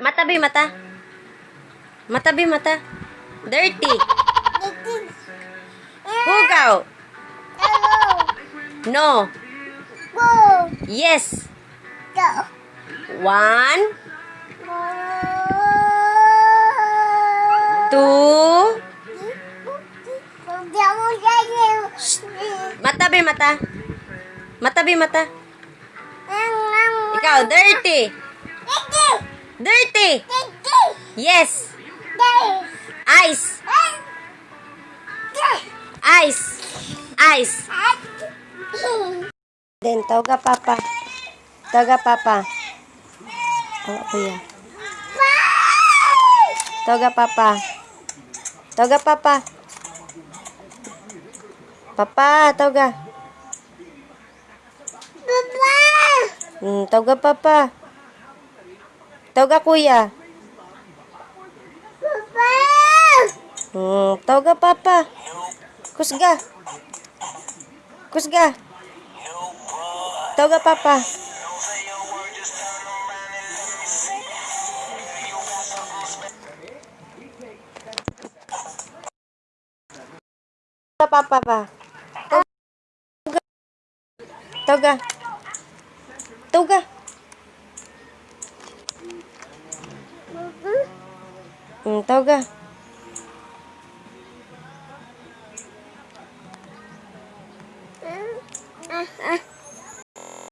Matabi mata. Matabi mata. Dirty. Hugaw. No. Yes. One, two. Matabi mata. Matabi mata. Ikaw, dirty. Dirty. Yes. Ice. Ice. Ice. Then, tawga papa. Tawga papa. Oh, kuya. Tawga papa. Tawga papa. Papa, tawga. Hmm, tawga papa. Tawag ka, kuya. Papa! Hmm, tawag ka, papa. Kusga. Kusga. Tawag ka, papa. Tawag ka, papa ba? Tawag ka. Tawag ka. Tawag ka. Tawag hmm, ah. Ah, ah.